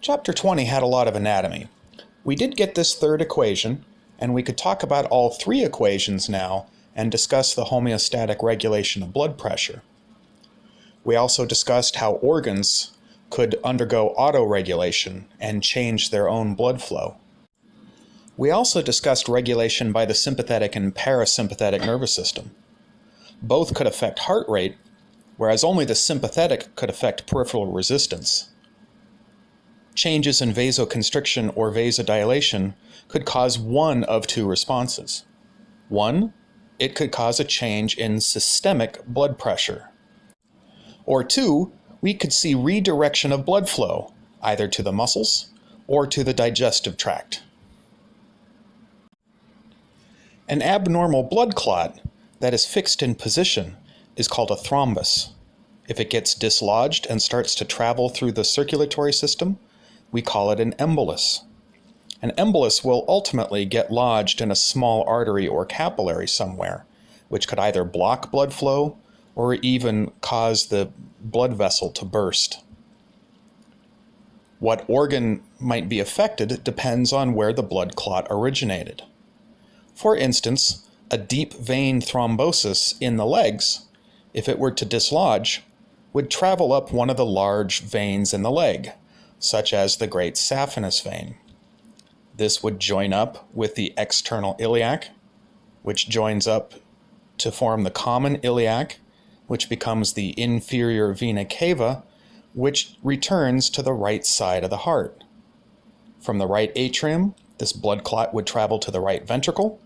Chapter 20 had a lot of anatomy. We did get this third equation, and we could talk about all three equations now and discuss the homeostatic regulation of blood pressure. We also discussed how organs could undergo autoregulation and change their own blood flow. We also discussed regulation by the sympathetic and parasympathetic nervous system. Both could affect heart rate, whereas only the sympathetic could affect peripheral resistance changes in vasoconstriction or vasodilation could cause one of two responses. One, it could cause a change in systemic blood pressure. Or two, we could see redirection of blood flow, either to the muscles or to the digestive tract. An abnormal blood clot that is fixed in position is called a thrombus. If it gets dislodged and starts to travel through the circulatory system, we call it an embolus. An embolus will ultimately get lodged in a small artery or capillary somewhere, which could either block blood flow or even cause the blood vessel to burst. What organ might be affected depends on where the blood clot originated. For instance, a deep vein thrombosis in the legs, if it were to dislodge, would travel up one of the large veins in the leg, such as the great saphenous vein. This would join up with the external iliac, which joins up to form the common iliac, which becomes the inferior vena cava, which returns to the right side of the heart. From the right atrium, this blood clot would travel to the right ventricle,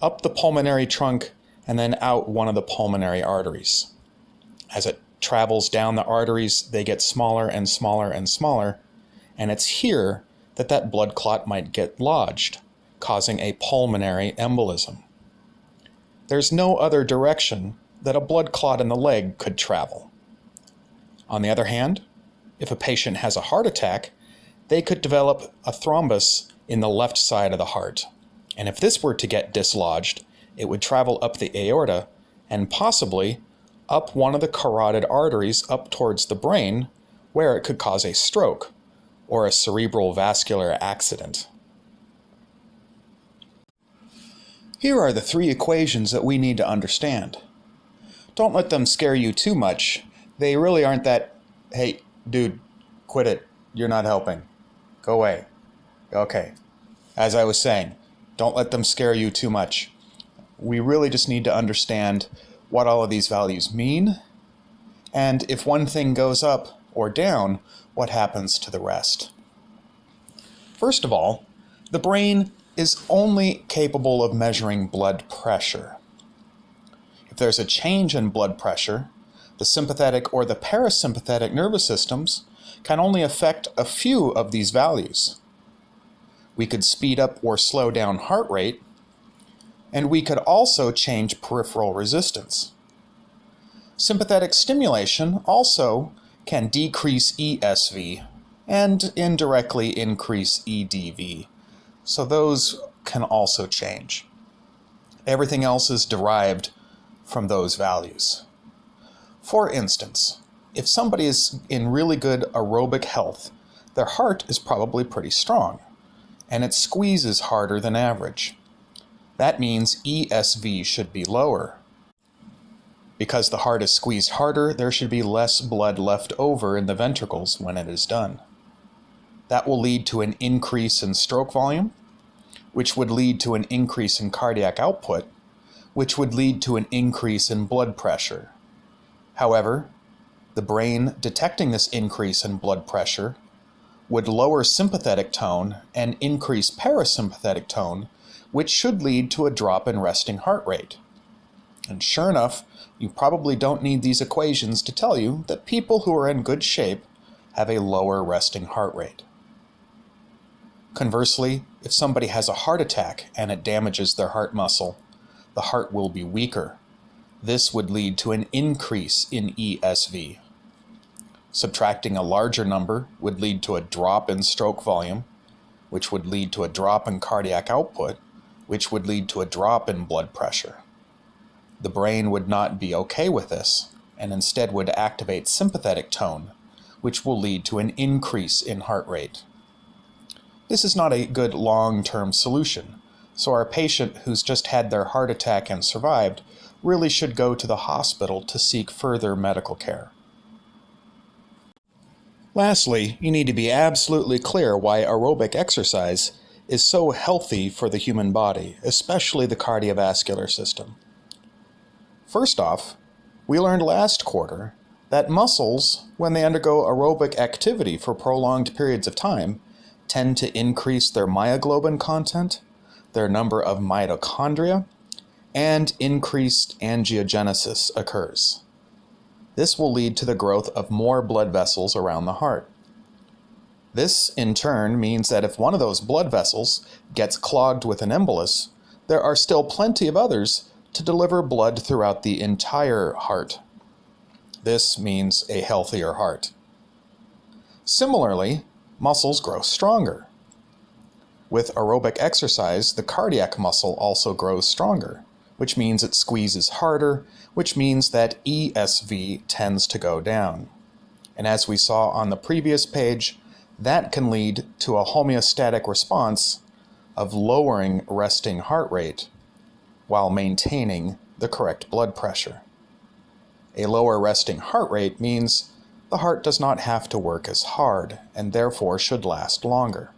up the pulmonary trunk, and then out one of the pulmonary arteries. As it travels down the arteries, they get smaller and smaller and smaller and it's here that that blood clot might get lodged, causing a pulmonary embolism. There's no other direction that a blood clot in the leg could travel. On the other hand, if a patient has a heart attack, they could develop a thrombus in the left side of the heart. And if this were to get dislodged, it would travel up the aorta and possibly up one of the carotid arteries up towards the brain, where it could cause a stroke or a cerebral vascular accident. Here are the three equations that we need to understand. Don't let them scare you too much. They really aren't that, hey, dude, quit it. You're not helping. Go away. Okay. As I was saying, don't let them scare you too much. We really just need to understand what all of these values mean. And if one thing goes up or down, what happens to the rest. First of all, the brain is only capable of measuring blood pressure. If there's a change in blood pressure, the sympathetic or the parasympathetic nervous systems can only affect a few of these values. We could speed up or slow down heart rate, and we could also change peripheral resistance. Sympathetic stimulation also can decrease ESV and indirectly increase EDV. So those can also change. Everything else is derived from those values. For instance, if somebody is in really good aerobic health, their heart is probably pretty strong, and it squeezes harder than average. That means ESV should be lower. Because the heart is squeezed harder, there should be less blood left over in the ventricles when it is done. That will lead to an increase in stroke volume, which would lead to an increase in cardiac output, which would lead to an increase in blood pressure. However, the brain detecting this increase in blood pressure would lower sympathetic tone and increase parasympathetic tone, which should lead to a drop in resting heart rate. And sure enough, you probably don't need these equations to tell you that people who are in good shape have a lower resting heart rate. Conversely, if somebody has a heart attack and it damages their heart muscle, the heart will be weaker. This would lead to an increase in ESV. Subtracting a larger number would lead to a drop in stroke volume, which would lead to a drop in cardiac output, which would lead to a drop in blood pressure. The brain would not be okay with this, and instead would activate sympathetic tone, which will lead to an increase in heart rate. This is not a good long-term solution, so our patient who's just had their heart attack and survived really should go to the hospital to seek further medical care. Lastly, you need to be absolutely clear why aerobic exercise is so healthy for the human body, especially the cardiovascular system. First off, we learned last quarter that muscles, when they undergo aerobic activity for prolonged periods of time, tend to increase their myoglobin content, their number of mitochondria, and increased angiogenesis occurs. This will lead to the growth of more blood vessels around the heart. This, in turn, means that if one of those blood vessels gets clogged with an embolus, there are still plenty of others to deliver blood throughout the entire heart. This means a healthier heart. Similarly, muscles grow stronger. With aerobic exercise, the cardiac muscle also grows stronger which means it squeezes harder, which means that ESV tends to go down. And as we saw on the previous page, that can lead to a homeostatic response of lowering resting heart rate while maintaining the correct blood pressure. A lower resting heart rate means the heart does not have to work as hard and therefore should last longer.